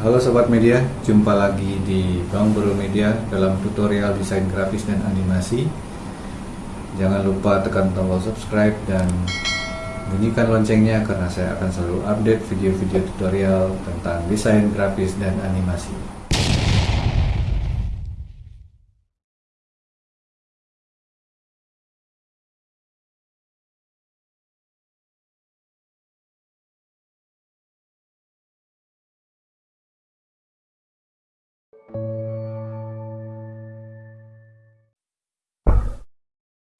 Halo Sobat Media, jumpa lagi di Bang Bro Media dalam tutorial desain grafis dan animasi. Jangan lupa tekan tombol subscribe dan bunyikan loncengnya karena saya akan selalu update video-video tutorial tentang desain grafis dan animasi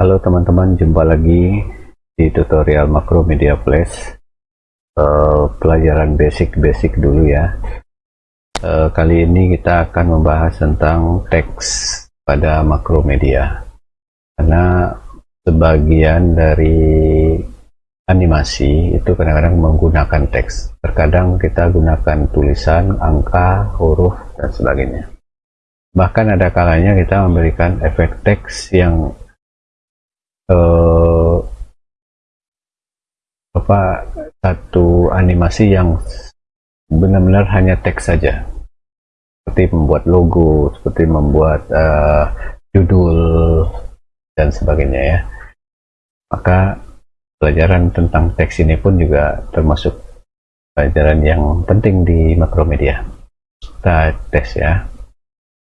Halo teman-teman, jumpa lagi di tutorial Macro Media Flash uh, pelajaran basic-basic dulu ya. Uh, kali ini kita akan membahas tentang teks pada Macro Media. Karena sebagian dari animasi itu kadang-kadang menggunakan teks. Terkadang kita gunakan tulisan, angka, huruf, dan sebagainya. Bahkan ada kalanya kita memberikan efek teks yang uh, apa satu animasi yang benar-benar hanya teks saja. Seperti membuat logo seperti membuat uh, judul dan sebagainya ya. Maka pelajaran tentang teks ini pun juga termasuk pelajaran yang penting di makromedia. Kita tes ya.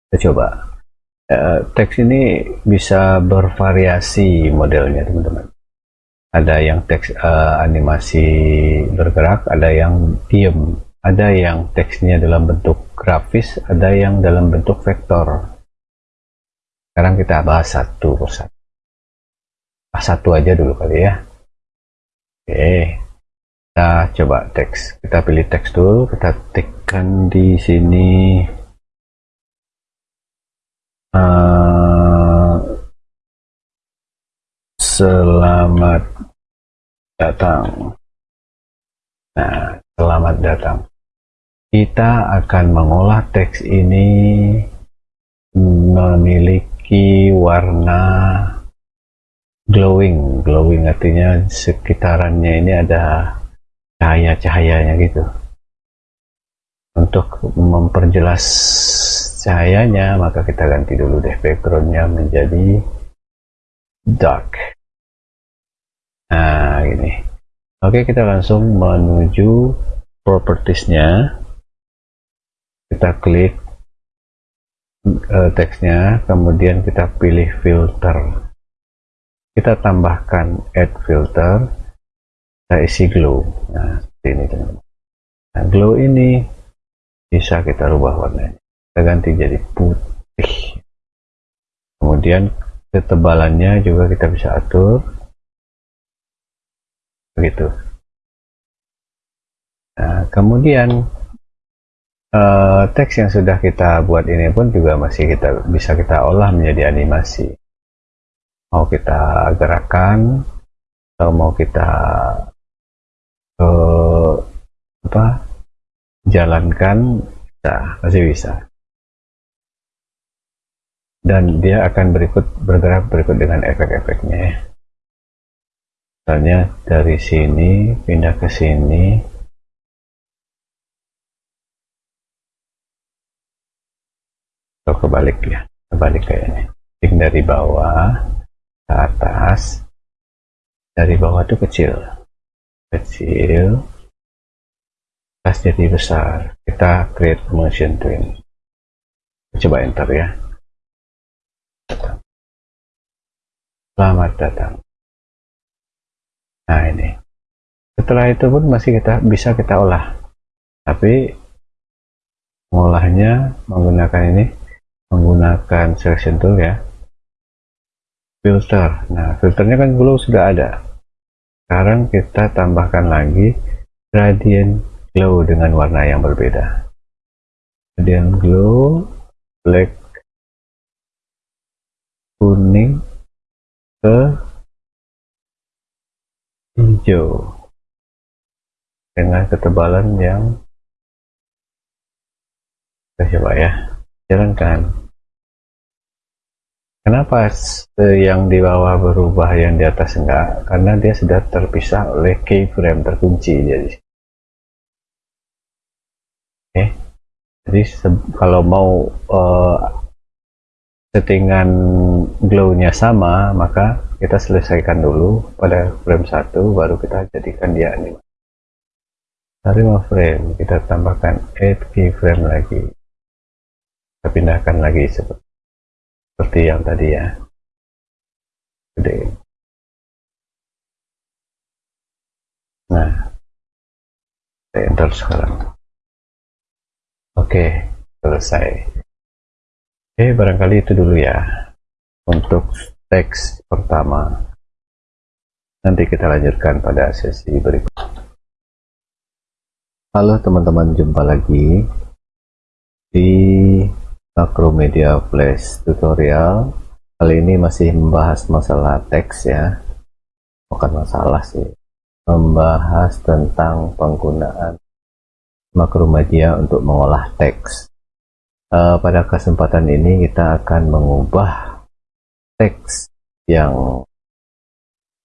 Kita coba uh, teks ini bisa bervariasi modelnya teman-teman. Ada yang teks uh, animasi bergerak ada yang diem. Ada yang teksnya dalam bentuk grafis ada yang dalam bentuk vektor. Sekarang kita bahas satu persatu. Ah, satu aja dulu kali ya. Oke. Kita coba teks. Kita pilih teks dulu kita tekan di sini Uh, selamat datang. Nah, selamat datang. Kita akan mengolah teks ini memiliki warna glowing. Glowing artinya sekitarannya ini ada cahaya-cahayanya gitu. Untuk memperjelas cahayanya maka kita ganti dulu deh backgroundnya menjadi dark. Nah ini oke kita langsung menuju propertiesnya. Kita klik uh, teksnya kemudian kita pilih filter. Kita tambahkan add filter kita isi glow. Nah seperti ini teman-teman. Nah glow ini bisa kita rubah warnanya kita ganti jadi putih. Kemudian ketebalannya juga kita bisa atur. Begitu. Nah kemudian uh, teks yang sudah kita buat ini pun juga masih kita bisa kita olah menjadi animasi. Mau kita gerakan atau mau kita uh, apa jalankan bisa masih bisa dan dia akan berikut bergerak berikut dengan efek-efeknya. Ya. misalnya dari sini pindah ke sini. Atau kebalik ya kebalik kayaknya. Klik dari bawah ke atas dari bawah itu kecil. Kecil atas jadi besar. Kita create motion twin. Coba enter ya Selamat datang. Nah ini. Setelah itu pun masih kita bisa kita olah. Tapi mengolahnya menggunakan ini menggunakan selection tool ya. Filter. Nah, filternya kan glow sudah ada. Sekarang kita tambahkan lagi gradient glow dengan warna yang berbeda. Gradient glow black kuning ke hijau dengan ketebalan yang kita coba ya. Jalankan. Kenapa yang di bawah berubah yang di atas enggak? Karena dia sudah terpisah oleh keyframe terkunci jadi. Oke. Jadi kalau mau uh, settingan glow-nya sama maka kita selesaikan dulu pada frame 1 baru kita jadikan dia animasi. Dari 5 frame kita tambahkan add keyframe lagi. Kita pindahkan lagi seperti, seperti yang tadi ya. Gede. Nah enter sekarang. Oke selesai Oke, barangkali itu dulu ya untuk teks pertama. Nanti kita lanjutkan pada sesi berikut. Halo teman-teman, jumpa lagi di Macromedia Flash tutorial. Kali ini masih membahas masalah teks ya. Bukan masalah sih. Membahas tentang penggunaan Macromedia untuk mengolah teks uh, pada kesempatan ini kita akan mengubah teks yang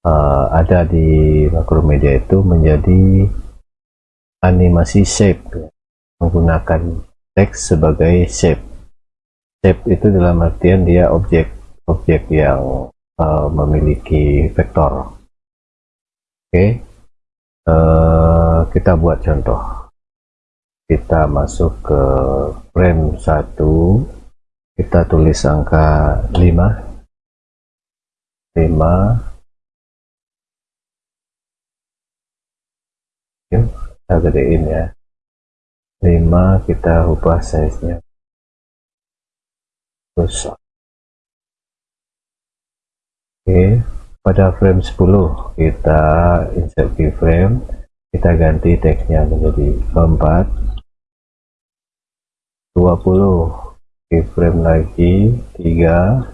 uh, ada di Macromedia itu menjadi animasi shape. Menggunakan teks sebagai shape. Shape itu dalam artian dia objek objek yang uh, memiliki vektor. Oke. Okay. uh, kita buat contoh kita masuk ke frame 1 kita tulis angka 5 5 yuk kita gedein ya. 5 kita ubah size nya besar oke pada frame 10 kita insert keyframe kita ganti teksnya menjadi 4 20 keyframe lagi 3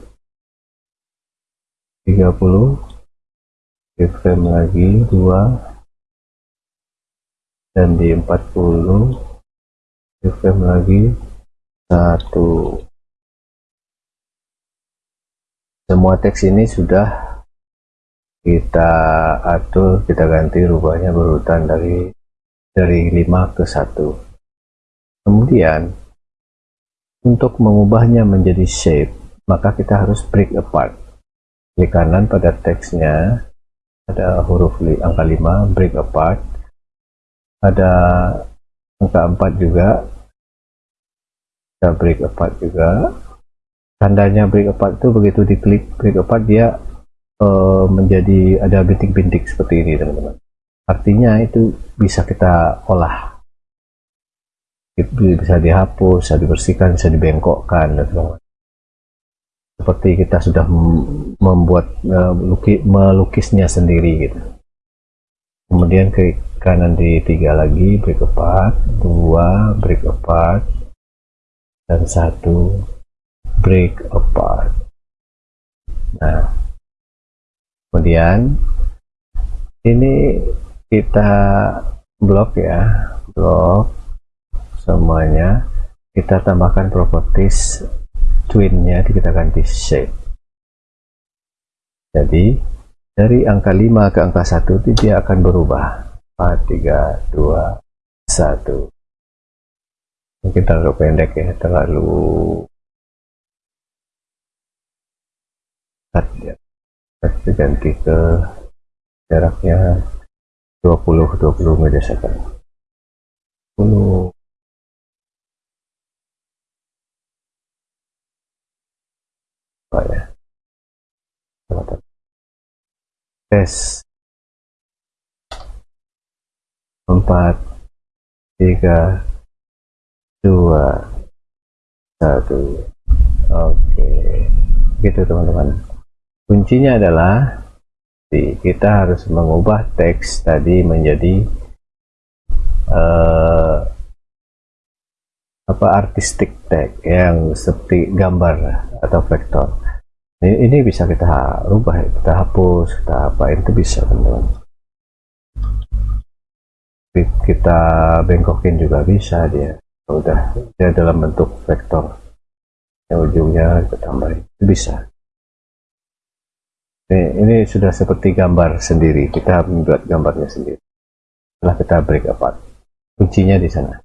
30 keyframe lagi 2 dan di 40 keyframe lagi 1 semua teks ini sudah kita atur kita ganti rubahnya berurutan dari dari 5 ke 1 kemudian untuk mengubahnya menjadi shape, maka kita harus break apart. Klik kanan pada teksnya, ada huruf angka 5, break apart. Ada angka 4 juga, kita break apart juga. Tandanya break apart itu begitu diklik break apart dia uh, menjadi ada bintik-bintik seperti ini teman-teman. Artinya itu bisa kita olah bisa dihapus, bisa dibersihkan, bisa dibengkokkan dan seperti kita sudah membuat uh, melukisnya sendiri gitu. Kemudian ke kanan di tiga lagi break apart dua break apart dan satu break apart. Nah kemudian ini kita blok ya blok semuanya. Kita tambahkan properties twinnya kita ganti shape. Jadi dari angka 5 ke angka 1 dia akan berubah. 4, 3, 2, 1 mungkin terlalu pendek ya terlalu ya. kita ganti ke jaraknya 20 20 millisecond 10 apa ya tes. Empat. Tiga. Dua. Satu. Oke. Gitu teman-teman. Kuncinya adalah kita harus mengubah teks tadi menjadi uh, apa artistik tag yang seperti gambar atau vektor ini, bisa kita rubah kita hapus kita apa itu bisa teman-teman. Kita bengkokin juga bisa dia. Udah dia dalam bentuk vektor. Yang ujungnya kita tambahin. Itu bisa. Ini, ini sudah seperti gambar sendiri. Kita membuat gambarnya sendiri. Setelah kita break apart. Kuncinya di sana.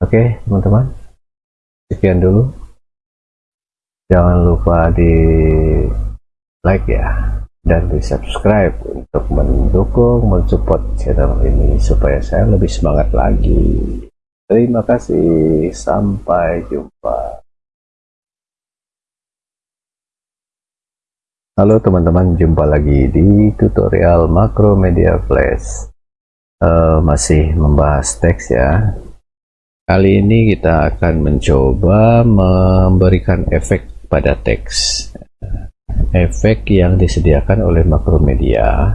Oke, teman-teman. sekian dulu jangan lupa di like ya dan di subscribe untuk mendukung mensupport channel ini supaya saya lebih semangat lagi. Terima kasih sampai jumpa. Halo teman-teman jumpa lagi di tutorial makro media flash. Uh, masih membahas teks ya. Kali ini kita akan mencoba memberikan efek pada teks efek yang disediakan oleh Makromedia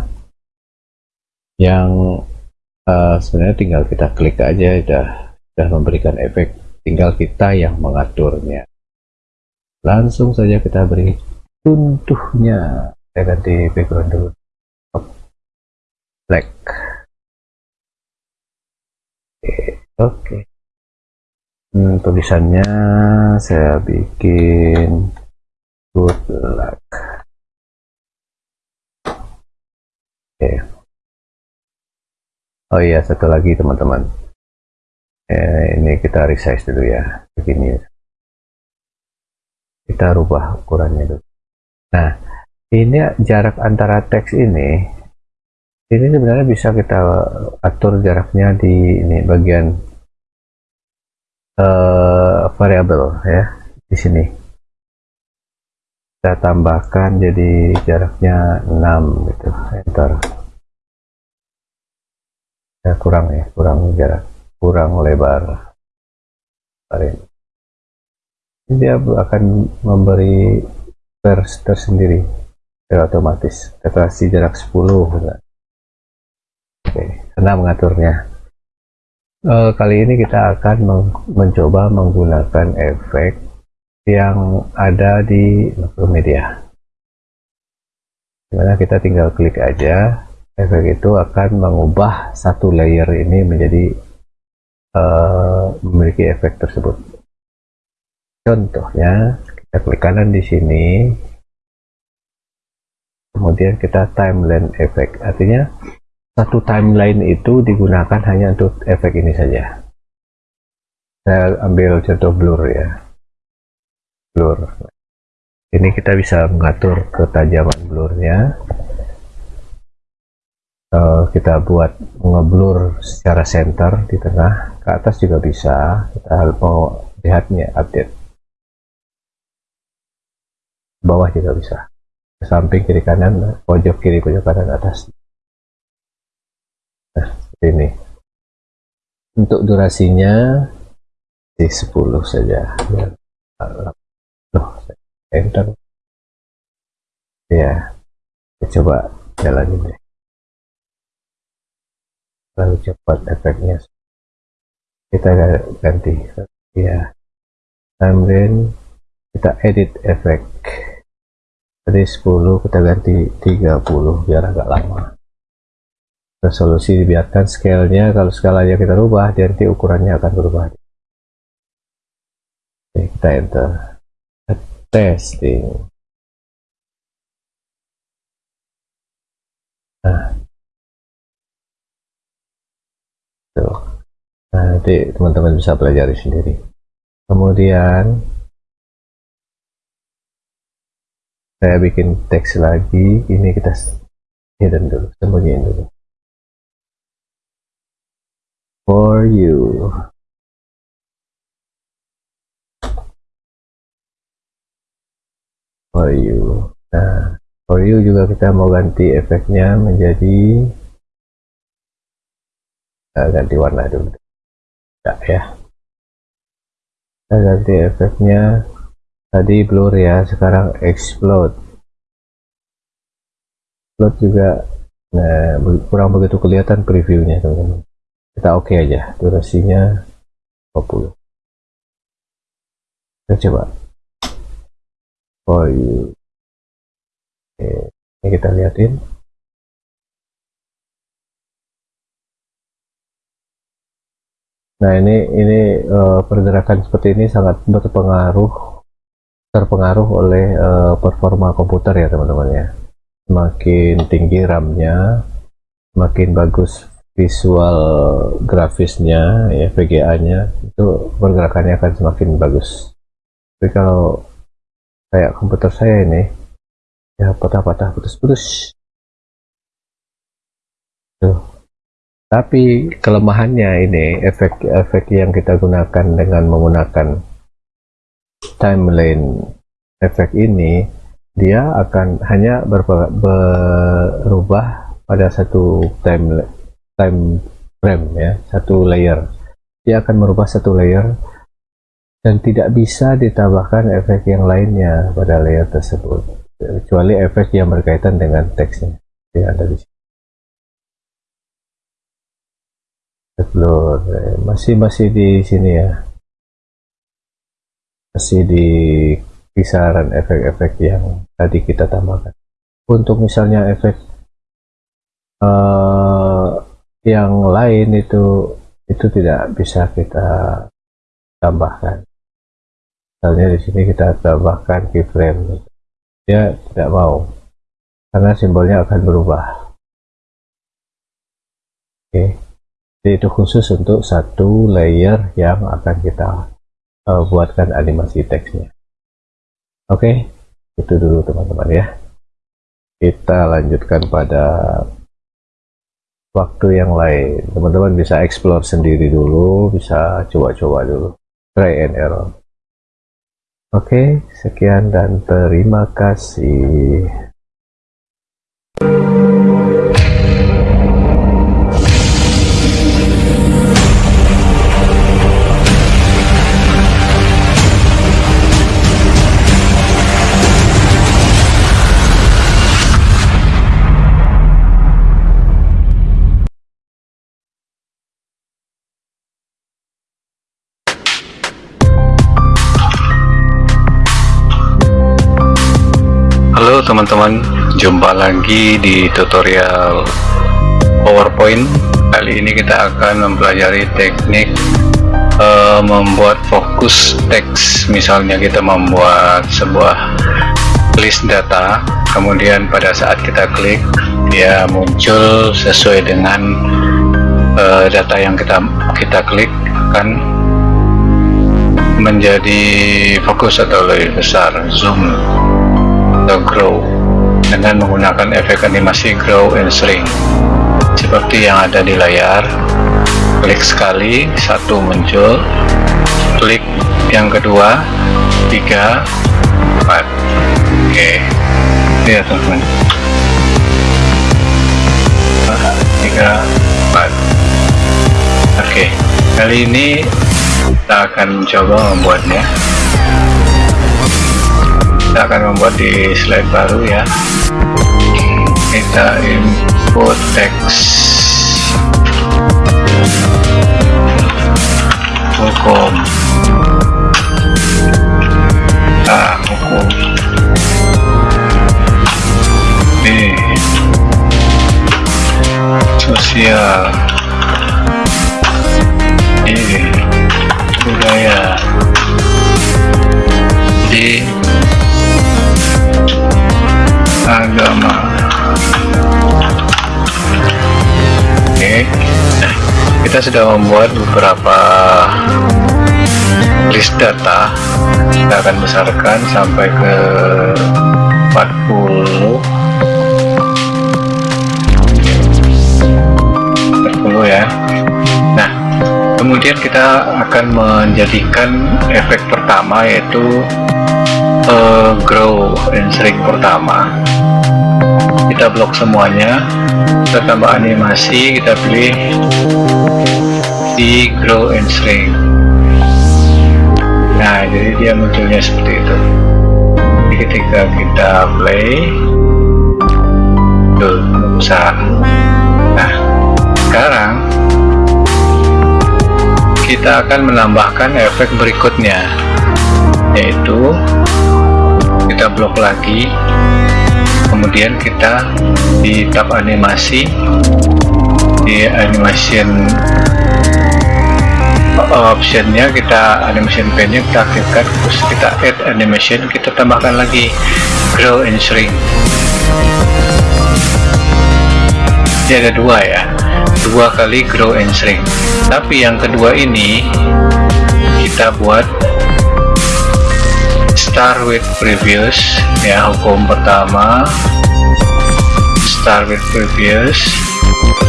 yang uh, sebenarnya tinggal kita klik aja sudah sudah memberikan efek. Tinggal kita yang mengaturnya. Langsung saja kita beri contohnya saya ganti background dulu. Black. Oke. okay. Hmm, tulisannya saya bikin good luck. Oke. Oh iya satu lagi teman-teman. Eh, ini kita resize dulu ya begini. Kita rubah ukurannya dulu. Nah ini jarak antara teks ini ini sebenarnya bisa kita atur jaraknya di ini bagian uh, variabel ya di sini. Kita tambahkan jadi jaraknya 6 gitu. Enter. Ya kurang ya kurang jarak kurang lebar. Ini dia akan memberi vers tersendiri secara otomatis. Kasih jarak 10 oke senang mengaturnya uh, kali ini kita akan mencoba menggunakan efek yang ada di Makromedia di mana kita tinggal klik aja efek itu akan mengubah satu layer ini menjadi uh, memiliki efek tersebut. Contohnya kita klik kanan di sini kemudian kita timeline efek. Artinya satu timeline itu digunakan hanya untuk efek ini saja. Saya ambil contoh blur ya. Blur. Ini kita bisa mengatur ketajaman blurnya. Uh, kita buat ngeblur secara center di tengah. Ke atas juga bisa. Kita mau lihatnya update. Bawah juga bisa. Samping kiri kanan pojok kiri pojok kanan atas nah ini. Untuk durasinya di 10 saja. Loh enter ya coba jalanin deh. Lalu cepat efeknya. Kita ganti. Ya timeline kita edit efek. Dari 10 kita ganti 30 biar agak lama resolusi dibiarkan scale-nya kalau skalanya kita rubah nanti ukurannya akan berubah. Oke, kita enter. Testing. Nah. Tuh. Nah nanti teman-teman bisa pelajari sendiri. Kemudian saya bikin teks lagi. Ini kita hidden dulu sembunyiin dulu for you. For you. Nah for you juga kita mau ganti efeknya menjadi nah, ganti warna dulu. Ya, ya? Kita ganti efeknya. Tadi blur ya sekarang explode. Explode juga nah kurang begitu kelihatan previewnya teman-teman kita oke okay aja. Durasinya 20 kita coba. For you oke. Ini kita liatin. Nah ini ini uh, pergerakan seperti ini sangat berpengaruh terpengaruh oleh uh, performa komputer ya teman-teman ya. Semakin tinggi RAM-nya semakin bagus visual grafisnya ya VGA nya itu pergerakannya akan semakin bagus. Tapi kalau kayak komputer saya ini ya patah-patah putus-putus. Tuh. Tapi kelemahannya ini efek-efek yang kita gunakan dengan menggunakan timeline efek ini dia akan hanya berubah pada satu time time frame ya. Satu layer. Dia akan merubah satu layer dan tidak bisa ditambahkan efek yang lainnya pada layer tersebut. Kecuali efek yang berkaitan dengan teksnya yang ada di sini. Masih masih di sini ya. Masih di kisaran efek-efek yang tadi kita tambahkan. Untuk misalnya efek uh, yang lain itu itu tidak bisa kita tambahkan misalnya di sini kita tambahkan keyframe dia tidak mau karena simbolnya akan berubah oke. Jadi itu khusus untuk satu layer yang akan kita uh, buatkan animasi teksnya. Oke, itu dulu teman-teman ya. Kita lanjutkan pada waktu yang lain. Teman-teman bisa explore sendiri dulu, bisa coba-coba dulu. Try and error. Oke, okay, sekian dan terima kasih. Teman-teman. Jumpa lagi di tutorial PowerPoint. Kali ini kita akan mempelajari teknik uh, membuat fokus teks. Misalnya kita membuat sebuah list data kemudian pada saat kita klik dia muncul sesuai dengan uh, data yang kita kita klik akan menjadi fokus atau lebih besar zoom atau grow dengan menggunakan efek animasi grow and shrink seperti yang ada di layar klik sekali satu muncul klik yang kedua tiga empat. Oke. Ya teman-teman. Tiga empat. Oke. Kali ini kita akan mencoba membuatnya kita akan membuat di slide baru ya. Kita input teks hukum. Nah hukum. B sosial. Ini. Budaya. Di agama. Oke. Kita sudah membuat beberapa list data. Kita akan besarkan sampai ke 40 40 ya. Nah kemudian kita akan menjadikan efek pertama yaitu uh, grow and shrink pertama kita blok semuanya. Kita tambah animasi kita pilih di grow and shrink. Nah jadi dia munculnya seperti itu. Jadi ketika kita play tuh besar nah sekarang kita akan menambahkan efek berikutnya yaitu kita blok lagi kemudian kita di tab animasi. Di animation optionnya kita animation pane kita aktifkan terus kita add animation kita tambahkan lagi. Grow and shrink. Jadi ada dua ya, dua kali grow and shrink. Tapi yang kedua ini kita buat start with previous ya hukum pertama. Start with previous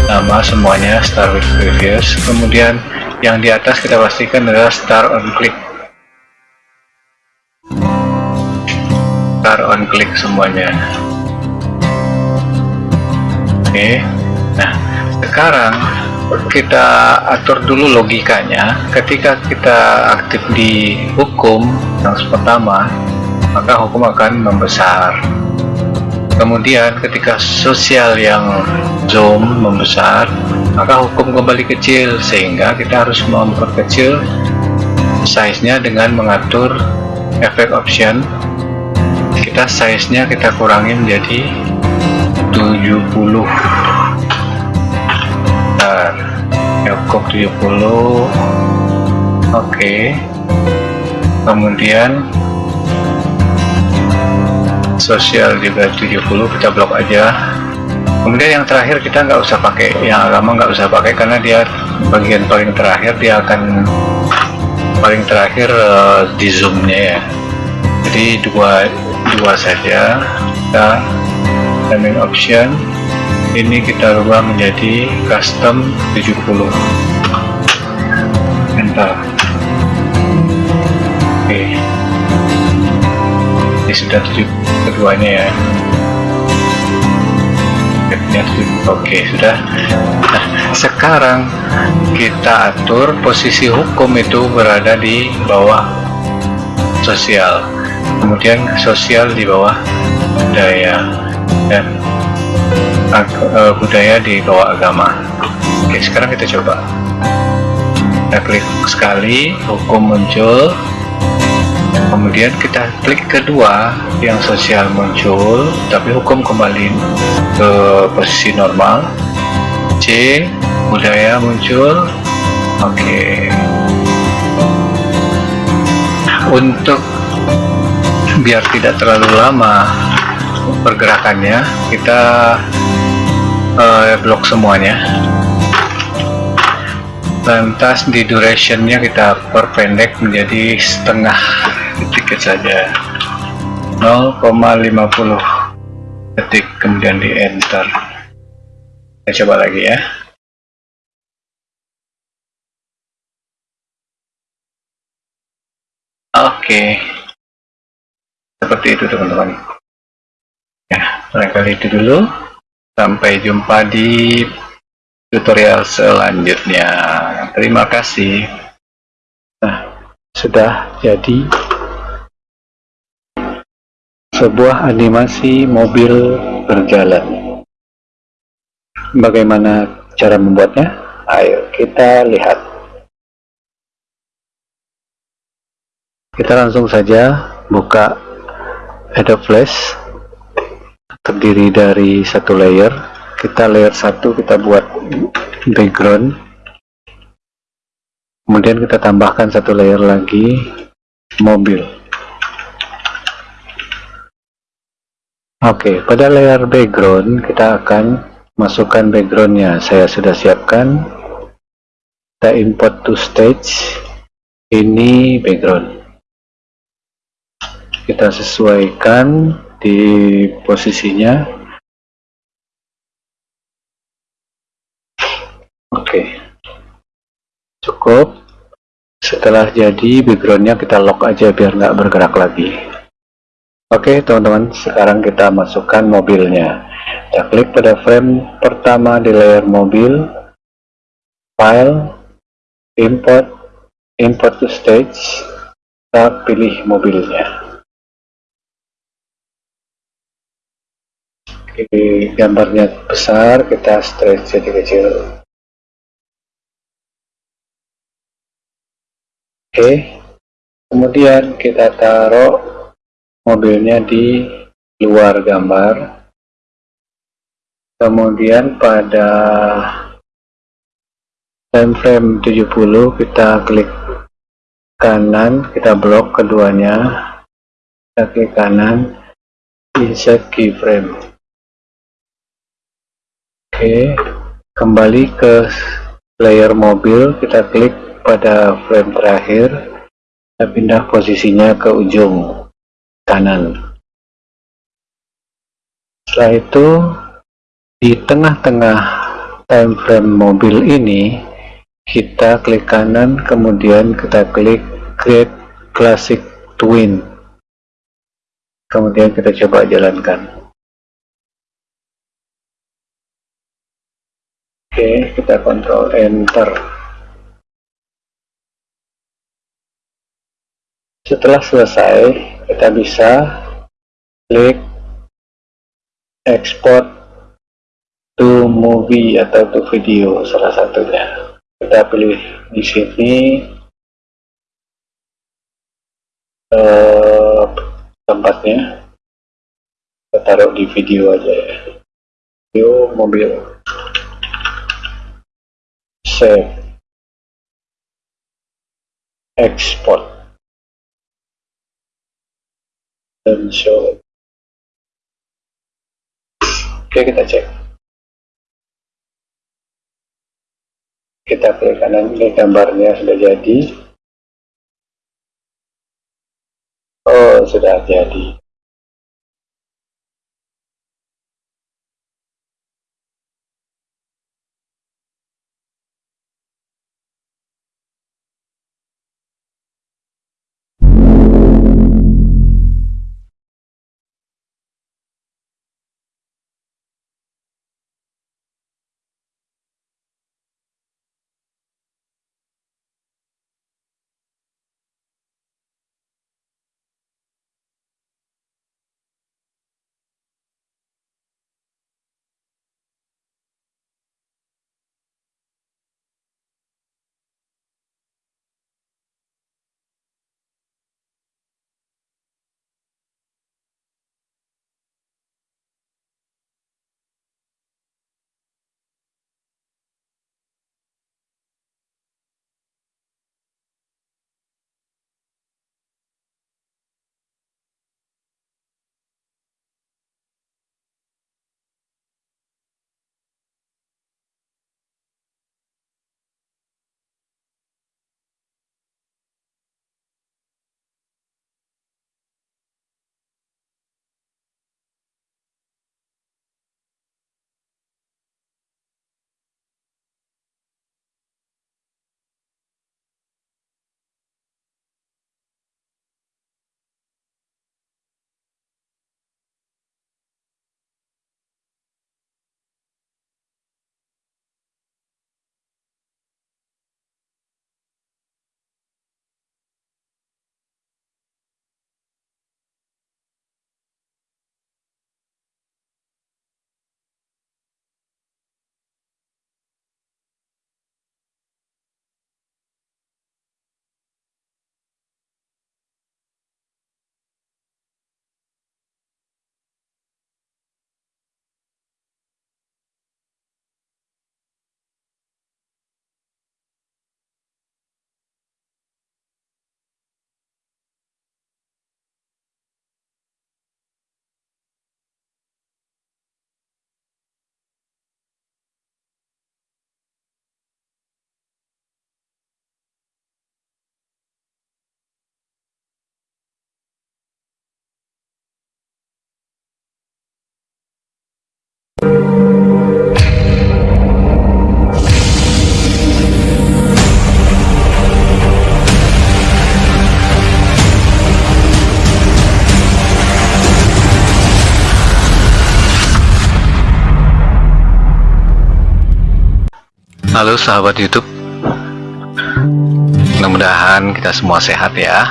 nama semuanya start with previous. Kemudian yang di atas kita pastikan adalah start on click. Start on click semuanya. Oke nah sekarang kita atur dulu logikanya. Ketika kita aktif di hukum yang pertama maka hukum akan membesar. Kemudian ketika sosial yang zoom membesar maka hukum kembali kecil sehingga kita harus memperkecil size nya dengan mengatur efek option. Kita size nya kita kurangi menjadi 70 bentar cukup 70 oke kemudian sosial juga 70 kita blok aja. Kemudian yang terakhir kita nggak usah pakai yang agama nggak usah pakai karena dia bagian paling terakhir dia akan paling terakhir uh, di zoomnya ya. Jadi dua dua saja. Kita naming option. Ini kita rubah menjadi custom 70 enter sudah tujuh keduanya ya? Oke sudah. Nah sekarang kita atur posisi hukum itu berada di bawah sosial. Kemudian sosial di bawah daya dan uh, budaya di bawah agama. Oke sekarang kita coba. Kita klik sekali hukum muncul kemudian kita klik kedua yang sosial muncul tapi hukum kembali ke posisi normal. C budaya muncul. Oke. Untuk biar tidak terlalu lama pergerakannya kita uh, blok semuanya. Lantas di durationnya kita perpendek menjadi setengah detik saja. 0,50 detik kemudian di enter. Kita coba lagi ya. Oke. Seperti itu teman-teman. Ya barangkali itu dulu. Sampai jumpa di tutorial selanjutnya. Terima kasih. Nah, sudah jadi sebuah animasi mobil berjalan. Bagaimana cara membuatnya? Ayo kita lihat. Kita langsung saja buka Adobe Flash terdiri dari satu layer kita layer satu kita buat background kemudian kita tambahkan satu layer lagi mobil oke pada layer background kita akan masukkan backgroundnya. Saya sudah siapkan. Kita import to stage. Ini background. Kita sesuaikan di posisinya. Oke. Cukup. Setelah jadi backgroundnya kita lock aja biar nggak bergerak lagi oke teman-teman sekarang kita masukkan mobilnya kita klik pada frame pertama di layer mobil file import import to stage kita pilih mobilnya Oke, gambarnya besar, kita stretch jadi kecil. Oke, kemudian kita taruh mobilnya di luar gambar. Kemudian pada time frame 70 kita klik kanan, kita blok keduanya, kita klik kanan, insert keyframe. Oke, kembali ke layer mobil, kita klik pada frame terakhir, kita pindah posisinya ke ujung kanan. Setelah itu, di tengah-tengah time frame mobil ini, kita klik kanan, kemudian kita klik Create Classic Twin. Kemudian kita coba jalankan. Oke, kita kontrol enter. Setelah selesai, kita bisa klik export to movie atau to video salah satunya. Kita pilih di sini uh, tempatnya. Kita taruh di video aja ya. Video mobil save export dan show. Oke kita cek. Kita klik kanan ini gambarnya sudah jadi. Oh sudah jadi Halo sahabat YouTube. Mudah-mudahan kita semua sehat ya.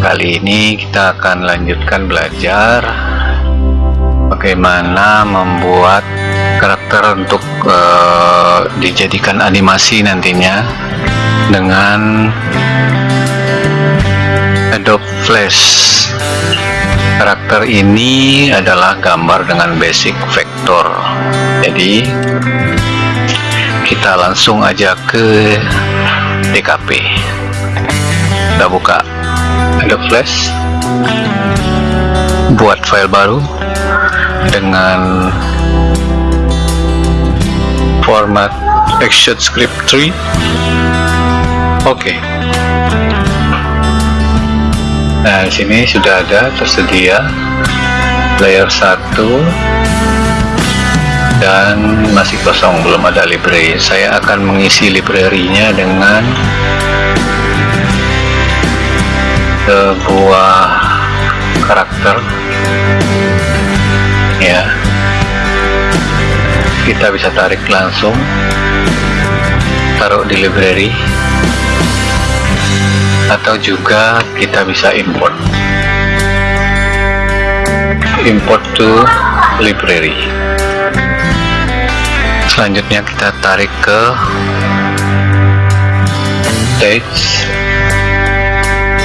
Kali ini kita akan lanjutkan belajar Bagaimana membuat karakter untuk uh, dijadikan animasi nantinya Dengan Adobe Flash. Karakter ini adalah gambar dengan basic vektor Jadi kita langsung aja ke DKP kita buka Adobe Flash buat file baru dengan format action script 3 oke. Nah di sini sudah ada tersedia layer 1 dan masih kosong belum ada library. Saya akan mengisi library-nya dengan sebuah karakter. Ya. Kita bisa tarik langsung taruh di library atau juga kita bisa import. Import to library selanjutnya kita tarik ke text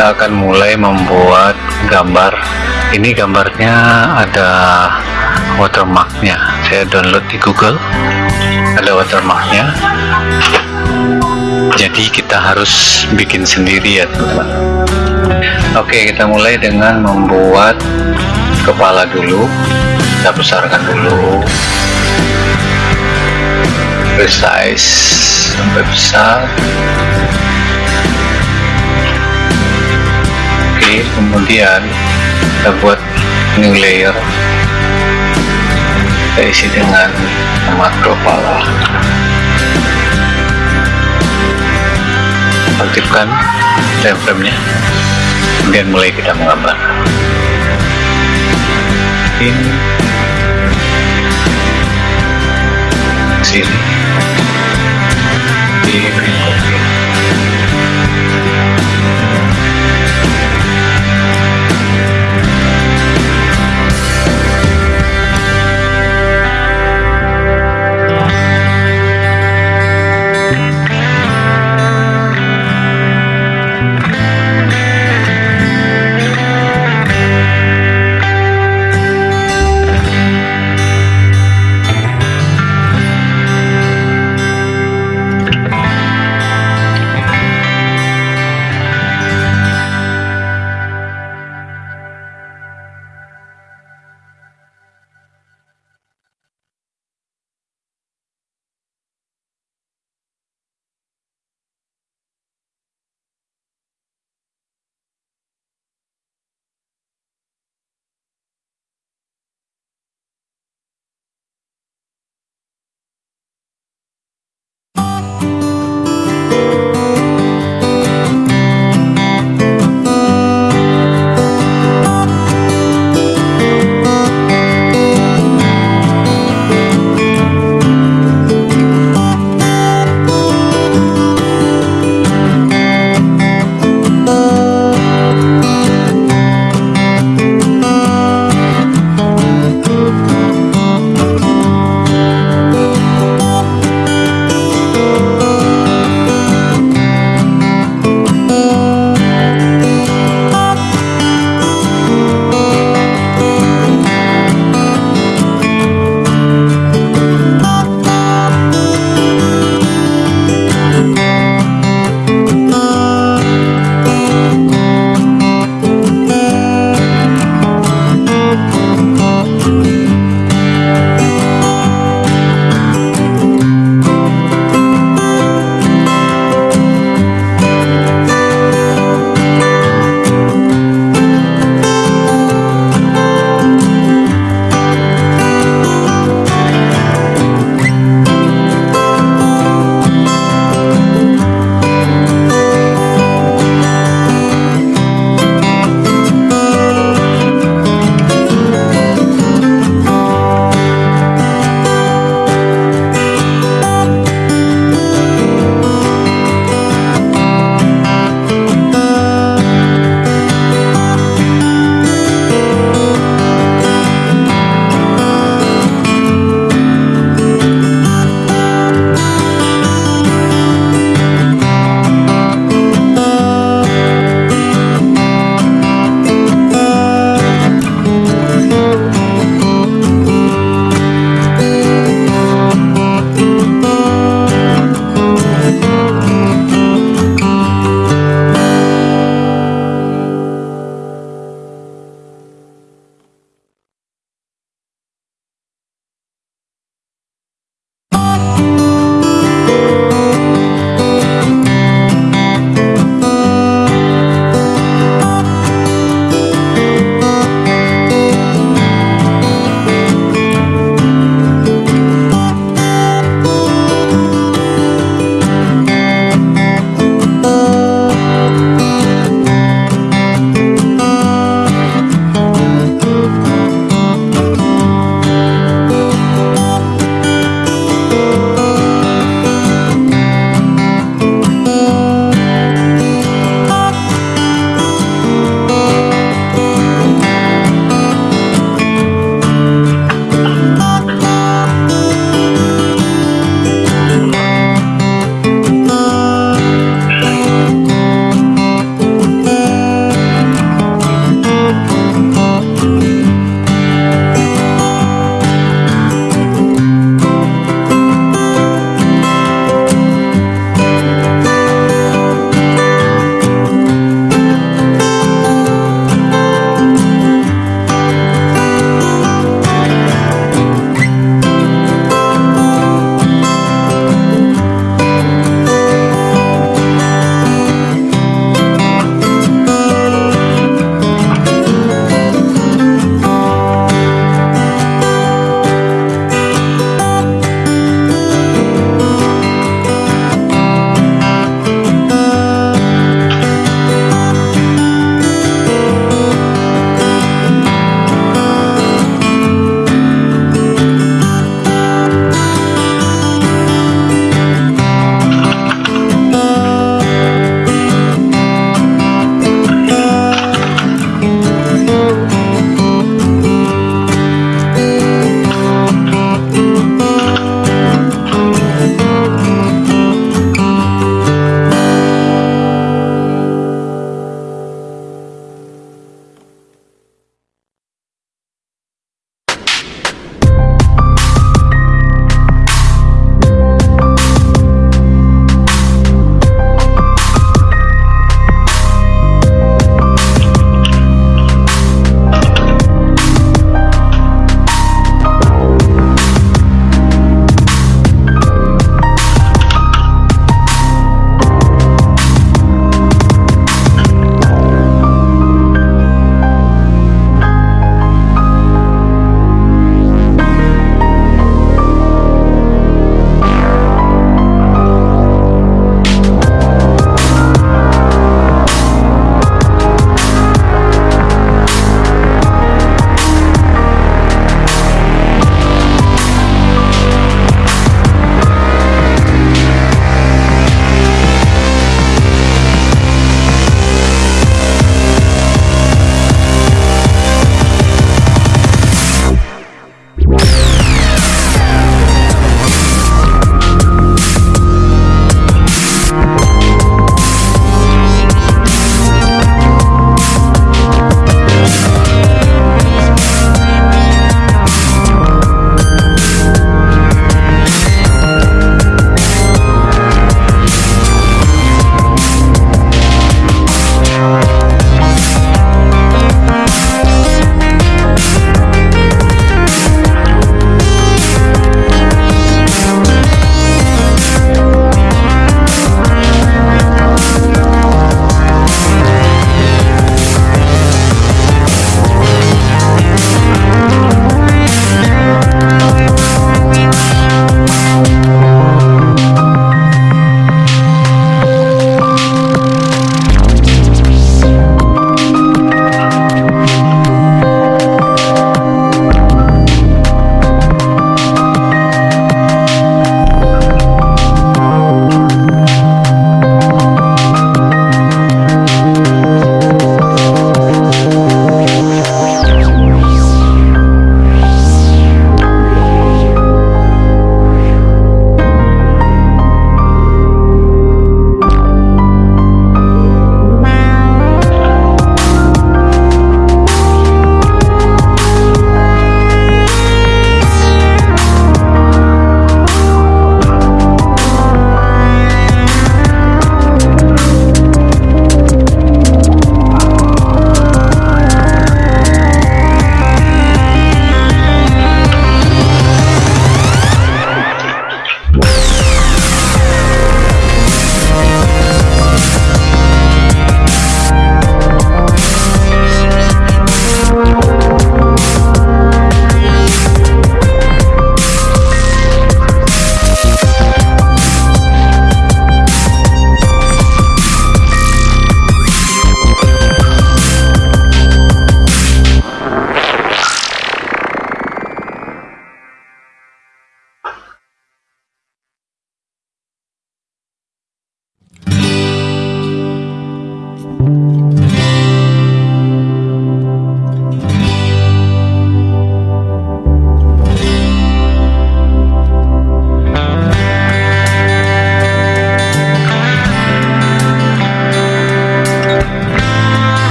kita akan mulai membuat gambar. Ini gambarnya ada watermarknya. Saya download di Google. Ada watermarknya. Jadi kita harus bikin sendiri ya teman-teman. Oke kita mulai dengan membuat kepala dulu. Kita besarkan dulu resize sampai besar. Oke kemudian kita buat new layer. Kita isi dengan makro kepala aktifkan frame-nya kemudian mulai kita menggambar. Ini. Sini di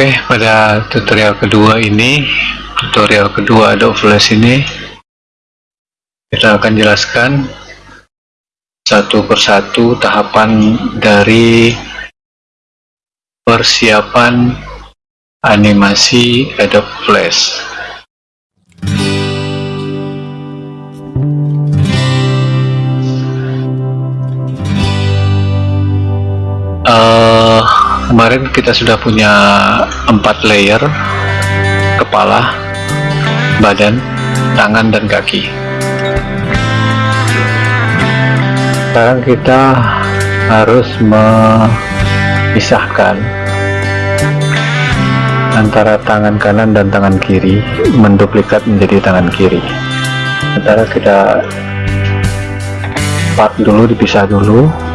Oke, pada tutorial kedua ini, tutorial kedua Adobe Flash ini, kita akan jelaskan satu persatu tahapan dari persiapan animasi Adobe Flash. Uh, kemarin kita sudah punya empat layer kepala, badan, tangan, dan kaki. Sekarang kita harus memisahkan antara tangan kanan dan tangan kiri menduplikat menjadi tangan kiri sementara kita part dulu dipisah dulu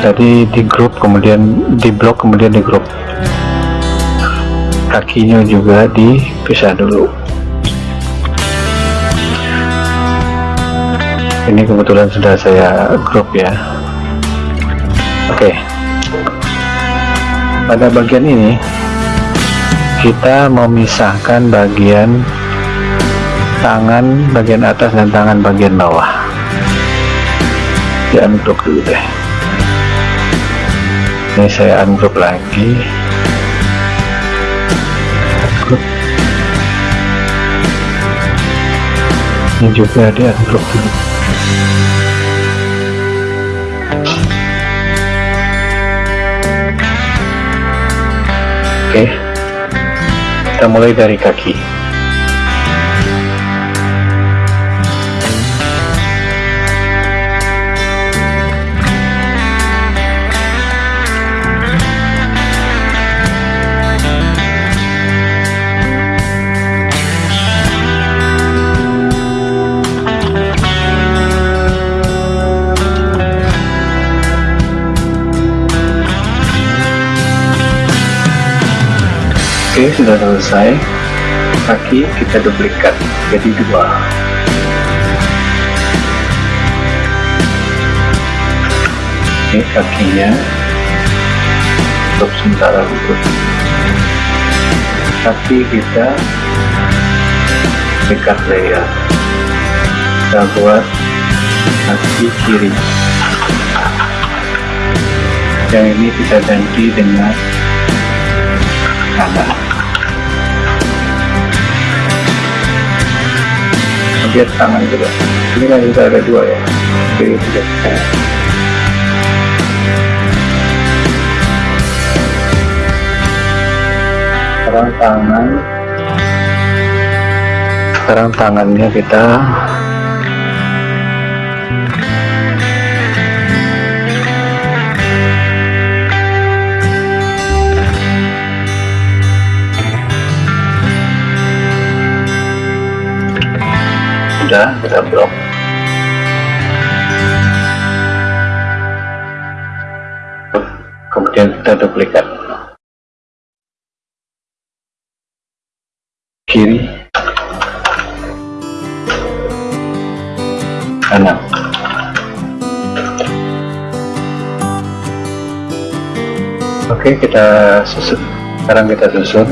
jadi di grup kemudian di blok kemudian di grup. Kakinya juga dipisah dulu. Ini kebetulan sudah saya grup ya. Oke. Pada bagian ini kita memisahkan bagian tangan bagian atas dan tangan bagian bawah. Di ungroup dulu deh ini saya ungroup lagi ini juga di ungroup dulu. Oke, kita mulai dari kaki. Selesai. Kaki kita duplikat jadi dua. Oke, kakinya untuk sementara dulu. Kaki kita duplikat layer. Kita buat kaki kiri. Yang ini kita ganti dengan kanan. Kemudian tangan juga. Ini kan juga ada dua ya. Kiri tidak sekarang tangan. Sekarang tangannya kita kita blok. Kemudian kita duplikat. Kiri. Kanan. Oke kita susun. Sekarang kita susun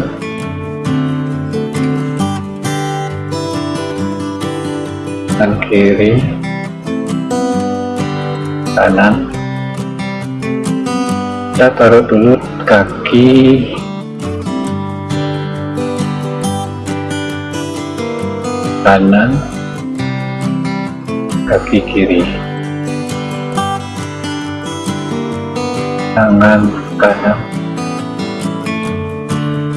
kanan kiri. Kanan. Kita taruh dulu kaki. Kanan. Kaki kiri. Tangan kanan.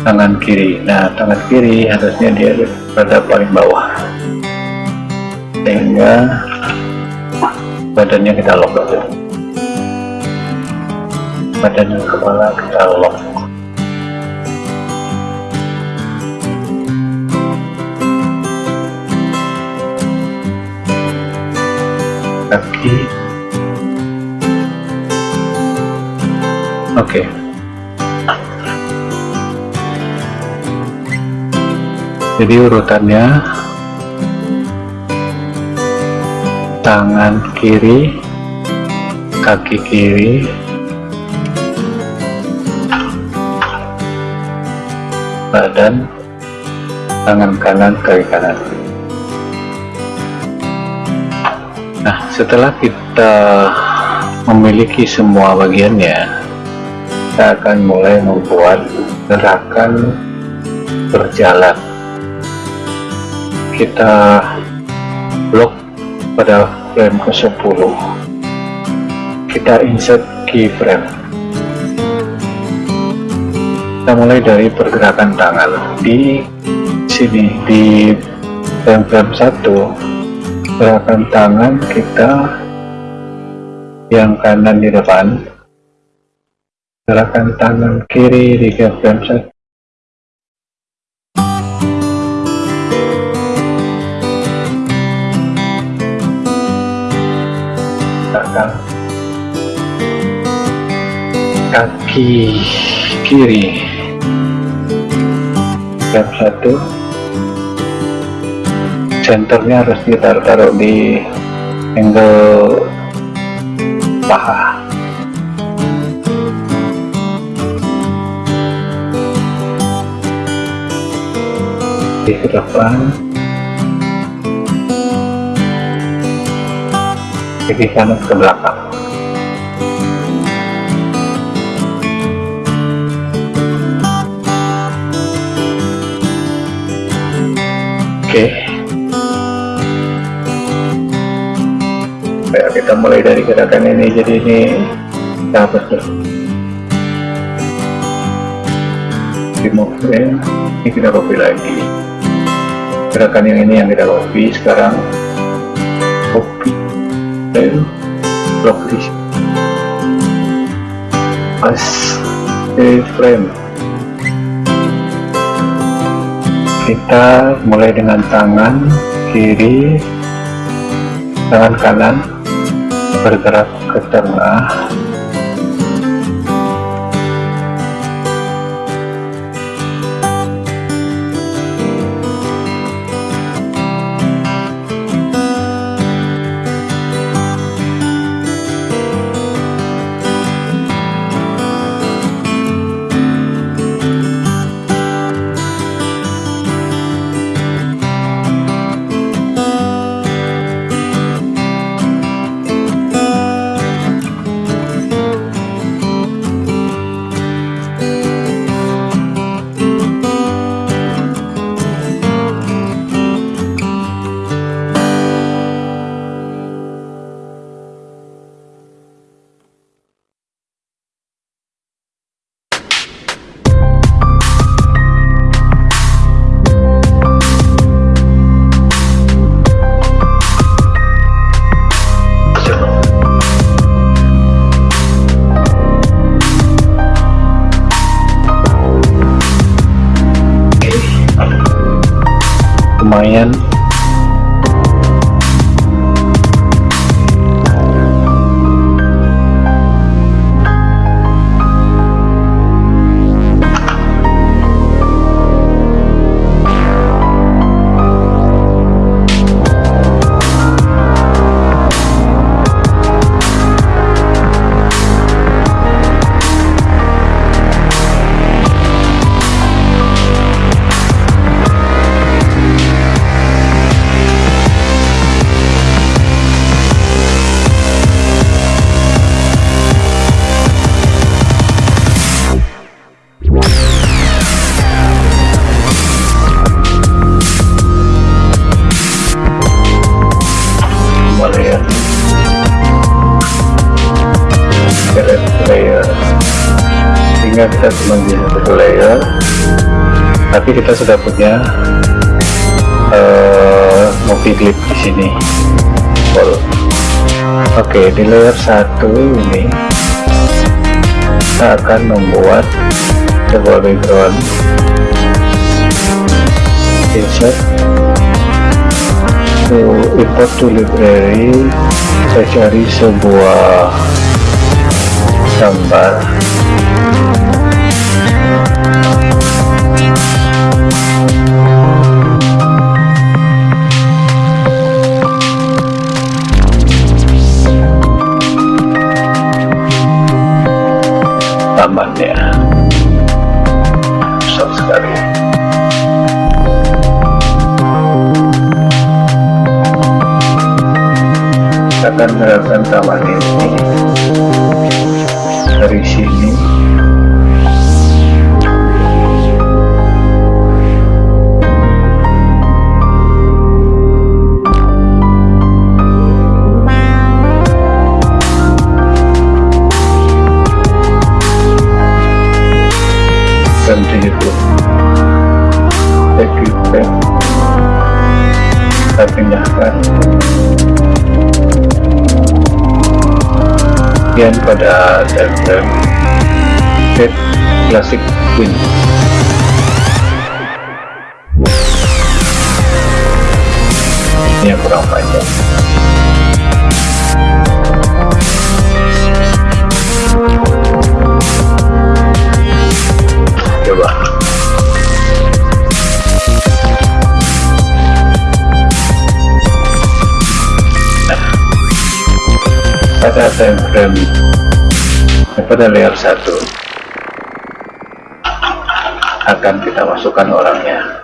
Tangan kiri. Nah tangan kiri harusnya dia pada paling bawah sehingga badannya kita lock aja. Badan dan kepala kita lock. Kaki oke. Okay. jadi urutannya tangan kiri kaki kiri. Badan tangan kanan kaki kanan. Nah setelah kita memiliki semua bagiannya kita akan mulai membuat gerakan berjalan. Kita blok pada frame ke 10 kita insert keyframe. Kita mulai dari pergerakan tangan di sini di frame frame 1 gerakan tangan kita yang kanan di depan gerakan tangan kiri di frame 1 kaki kiri. Jam satu senternya harus ditaruh-taruh di angle paha. Di depan. Kaki kanan ke belakang kita mulai dari gerakan ini jadi ini dapat tuh. Remove ini kita copy lagi. Gerakan yang ini yang kita copy sekarang. Copy frame block di sini pas frame. Kita mulai dengan tangan kiri tangan kanan bergerak ke tengah satu ini kita akan membuat sebuah background insert to import to library saya cari sebuah gambar sábado. Pada diagram set classic win ini yang kurang panjang pada frame pada layer 1 akan kita masukkan orangnya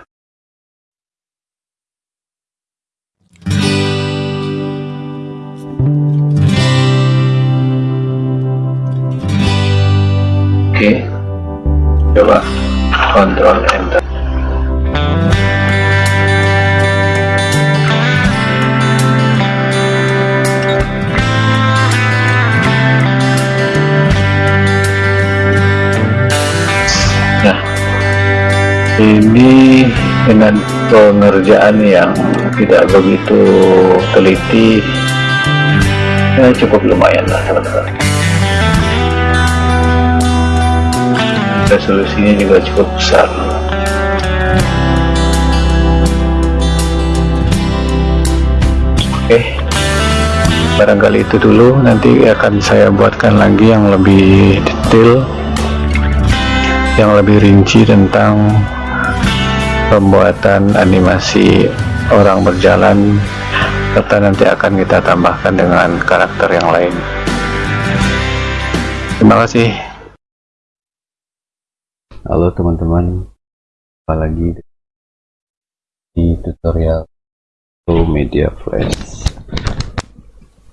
pengerjaan yang tidak begitu teliti, ya cukup lumayan lah teman-teman. Resolusinya juga cukup besar. Oke, barangkali itu dulu. Nanti akan saya buatkan lagi yang lebih detail yang lebih rinci tentang pembuatan animasi orang berjalan serta nanti akan kita tambahkan dengan karakter yang lain. Terima kasih. Halo teman-teman. Apalagi di tutorial Media Flash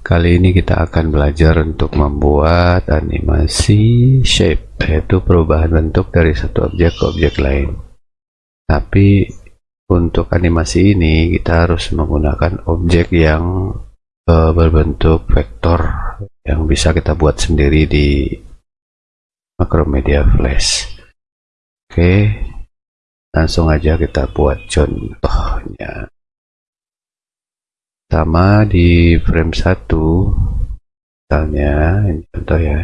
Kali ini kita akan belajar untuk membuat animasi shape, yaitu perubahan bentuk dari satu objek ke objek lain. Tapi untuk animasi ini kita harus menggunakan objek yang uh, berbentuk vektor yang bisa kita buat sendiri di Macromedia Flash. Oke, langsung aja kita buat contohnya. Sama di frame 1 misalnya ini contoh ya.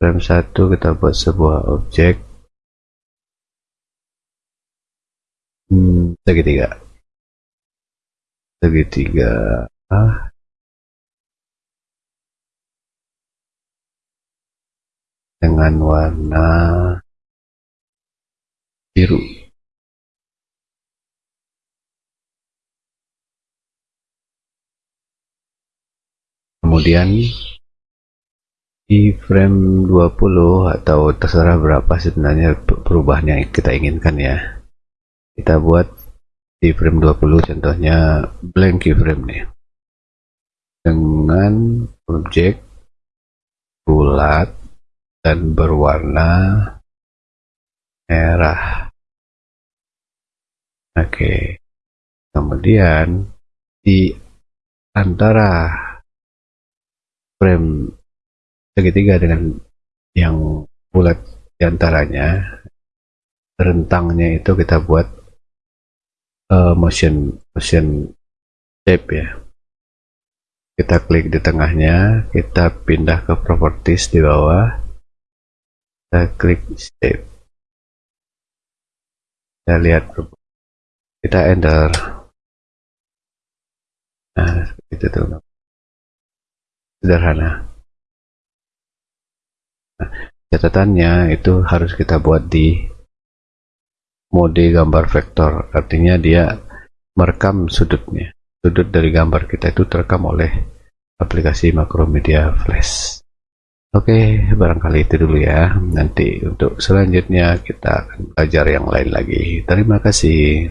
Frame 1 kita buat sebuah objek hmm, segitiga. Segitiga. Ah. dengan warna biru. Kemudian di frame 20 atau terserah berapa sebenarnya perubahan yang kita inginkan ya kita buat di frame 20 contohnya blank keyframe nih. Dengan objek bulat dan berwarna merah. Oke. Kemudian di antara frame segitiga dengan yang bulat di antaranya rentangnya itu kita buat uh, motion motion shape ya. Kita klik di tengahnya kita pindah ke properties di bawah. Kita klik shape kita lihat kita enter. Nah seperti itu tuh sederhana. Nah, catatannya itu harus kita buat di mode gambar vektor artinya dia merekam sudutnya sudut dari gambar kita itu terekam oleh aplikasi Macromedia Flash Oke, barangkali itu dulu ya. Nanti untuk selanjutnya kita akan belajar yang lain lagi. Terima kasih.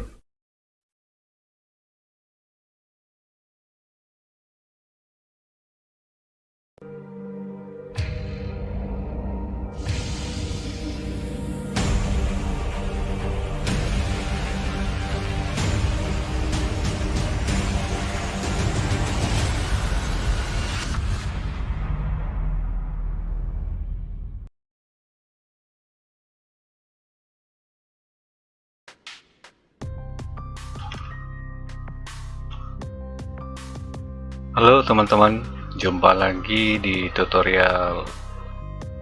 Halo teman-teman, jumpa lagi di tutorial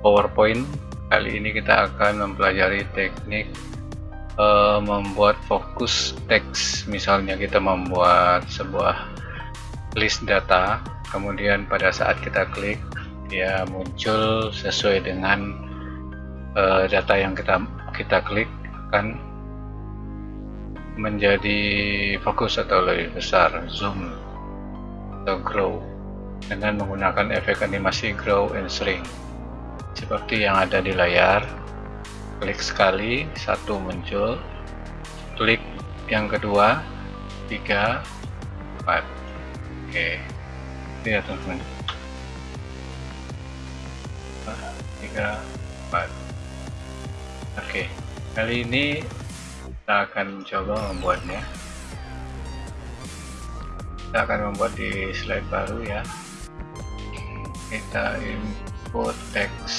PowerPoint. Kali ini kita akan mempelajari teknik uh, membuat fokus teks. Misalnya kita membuat sebuah list data, kemudian pada saat kita klik dia muncul sesuai dengan uh, data yang kita kita klik akan menjadi fokus atau lebih besar zoom atau grow dengan menggunakan efek animasi grow and shrink. Seperti yang ada di layar klik sekali satu muncul klik yang kedua tiga empat. Oke lihat teman-teman. Tiga empat. Oke kali ini kita akan coba membuatnya kita akan membuat di slide baru ya. Kita input teks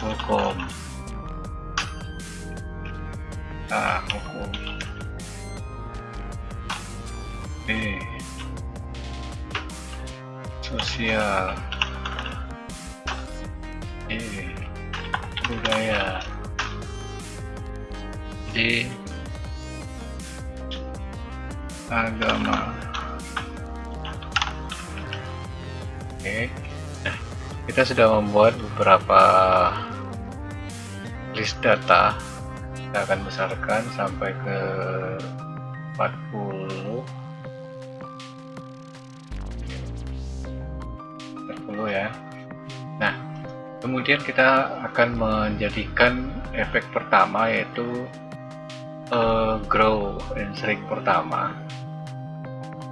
hukum. Ah hukum. B sosial. E budaya. D agama. Oke. Nah kita sudah membuat beberapa list data. Kita akan besarkan sampai ke 40 40 ya. Nah kemudian kita akan menjadikan efek pertama yaitu uh, grow and shrink pertama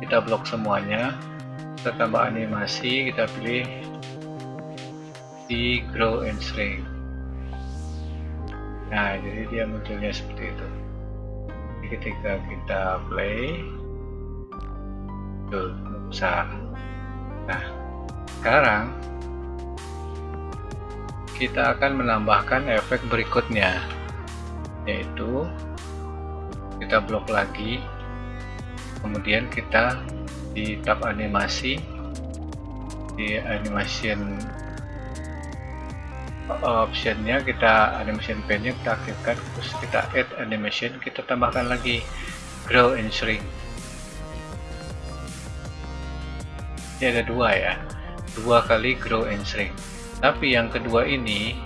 kita blok semuanya. Kita tambah animasi kita pilih di grow and shrink nah jadi dia munculnya seperti itu. Jadi ketika kita play tuh besar nah sekarang kita akan menambahkan efek berikutnya yaitu kita blok lagi kemudian kita di tab animasi di animation optionnya kita animation pane nya kita aktifkan terus kita add animation kita tambahkan lagi grow and shrink. Ini ada dua ya dua kali grow and shrink. Tapi yang kedua ini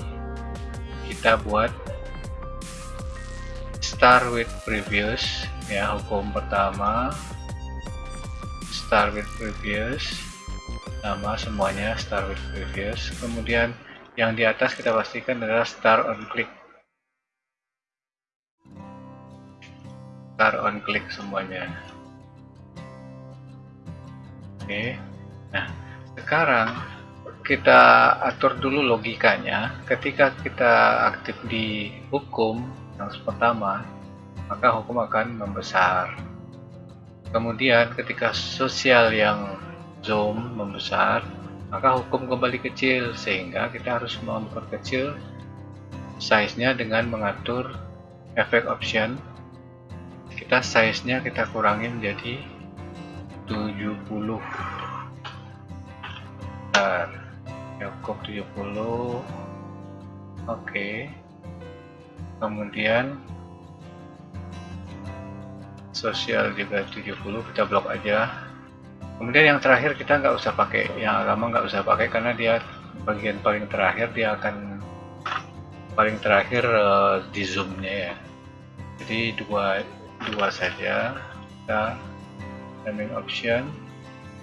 kita buat start with previous ya hukum pertama start with previous nama semuanya start with previous kemudian yang di atas kita pastikan adalah start on click. Start on click semuanya. Oke. Nah sekarang kita atur dulu logikanya. Ketika kita aktif di hukum yang pertama maka hukum akan membesar. Kemudian ketika sosial yang zoom membesar, maka hukum kembali kecil sehingga kita harus memperkecil size-nya dengan mengatur efek option. Kita size-nya kita kurangin jadi 70. Bentar. Cukup 70. Oke. Kemudian sosial juga 70 kita blok aja. Kemudian yang terakhir kita nggak usah pakai yang agama nggak usah pakai karena dia bagian paling terakhir dia akan paling terakhir uh, di zoomnya ya. Jadi dua dua saja. Kita naming option.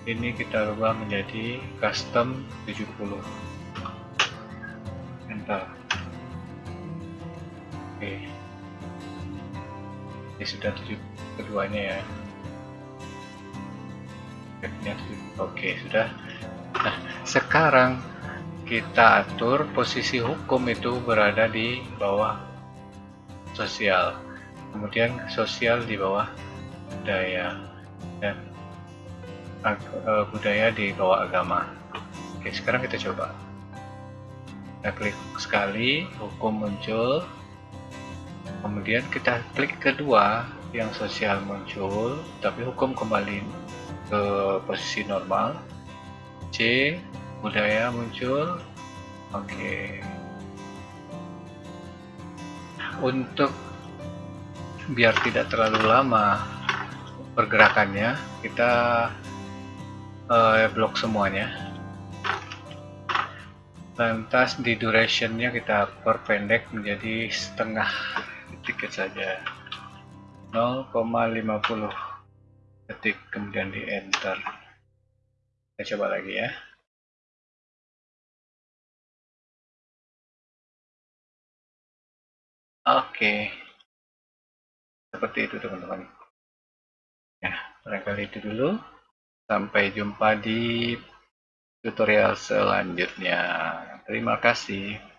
Ini kita rubah menjadi custom 70 enter oke. Okay. ini sudah 70 keduanya ya. Oke sudah. Nah sekarang kita atur posisi hukum itu berada di bawah sosial. Kemudian sosial di bawah budaya dan uh, budaya di bawah agama. Oke sekarang kita coba. Kita klik sekali hukum muncul. Kemudian kita klik kedua yang sosial muncul tapi hukum kembali ke posisi normal. C budaya muncul. Oke. Untuk biar tidak terlalu lama pergerakannya kita uh, blok semuanya. Lantas di durationnya kita perpendek menjadi setengah detik saja 0,50 detik kemudian di enter. Kita coba lagi ya. Oke. Seperti itu teman-teman. Ya barangkali itu dulu. Sampai jumpa di tutorial selanjutnya. Terima kasih